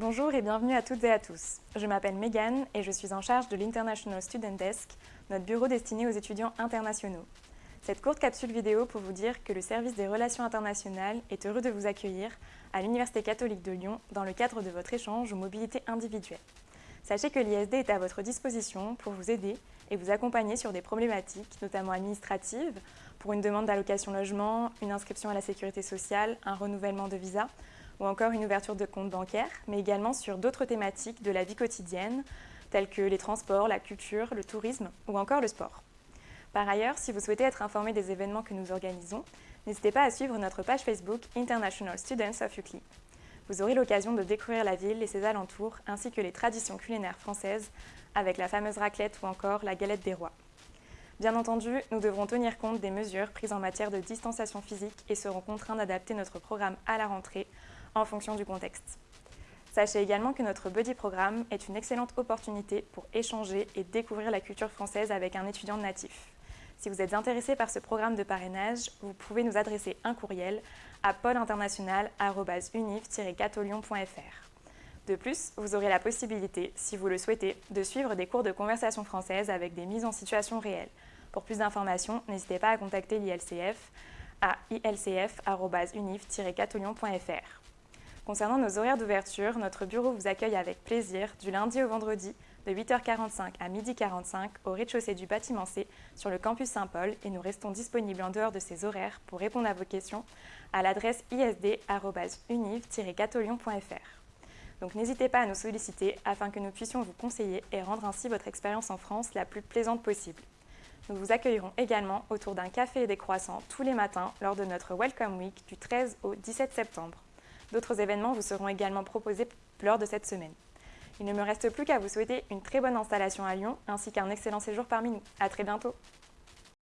Bonjour et bienvenue à toutes et à tous. Je m'appelle Megan et je suis en charge de l'International Student Desk, notre bureau destiné aux étudiants internationaux. Cette courte capsule vidéo pour vous dire que le service des relations internationales est heureux de vous accueillir à l'Université catholique de Lyon dans le cadre de votre échange aux mobilités individuelles. Sachez que l'ISD est à votre disposition pour vous aider et vous accompagner sur des problématiques, notamment administratives, pour une demande d'allocation logement, une inscription à la sécurité sociale, un renouvellement de visa ou encore une ouverture de compte bancaire, mais également sur d'autres thématiques de la vie quotidienne, telles que les transports, la culture, le tourisme ou encore le sport. Par ailleurs, si vous souhaitez être informé des événements que nous organisons, n'hésitez pas à suivre notre page Facebook International Students of UCLI. Vous aurez l'occasion de découvrir la ville et ses alentours, ainsi que les traditions culinaires françaises, avec la fameuse raclette ou encore la galette des rois. Bien entendu, nous devrons tenir compte des mesures prises en matière de distanciation physique et serons contraints d'adapter notre programme à la rentrée en fonction du contexte. Sachez également que notre Buddy Programme est une excellente opportunité pour échanger et découvrir la culture française avec un étudiant natif. Si vous êtes intéressé par ce programme de parrainage, vous pouvez nous adresser un courriel à pôleinternational.univ-catolion.fr. De plus, vous aurez la possibilité, si vous le souhaitez, de suivre des cours de conversation française avec des mises en situation réelles. Pour plus d'informations, n'hésitez pas à contacter l'ILCF à ilcf.univ-catolion.fr. Concernant nos horaires d'ouverture, notre bureau vous accueille avec plaisir du lundi au vendredi de 8h45 à 12h45 au rez-de-chaussée du bâtiment C sur le campus Saint-Paul et nous restons disponibles en dehors de ces horaires pour répondre à vos questions à l'adresse isd.univ-catolion.fr. Donc n'hésitez pas à nous solliciter afin que nous puissions vous conseiller et rendre ainsi votre expérience en France la plus plaisante possible. Nous vous accueillerons également autour d'un café et des croissants tous les matins lors de notre Welcome Week du 13 au 17 septembre. D'autres événements vous seront également proposés lors de cette semaine. Il ne me reste plus qu'à vous souhaiter une très bonne installation à Lyon ainsi qu'un excellent séjour parmi nous. À très bientôt